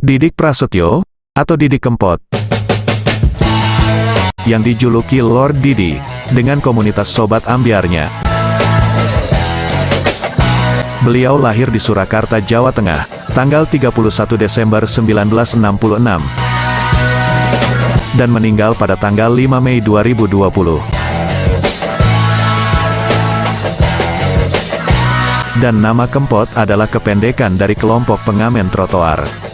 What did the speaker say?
Didik Prasetyo, atau Didik Kempot, yang dijuluki Lord Didi, dengan komunitas sobat ambiarnya. Beliau lahir di Surakarta, Jawa Tengah, tanggal 31 Desember 1966, dan meninggal pada tanggal 5 Mei 2020. Dan nama Kempot adalah kependekan dari kelompok pengamen trotoar.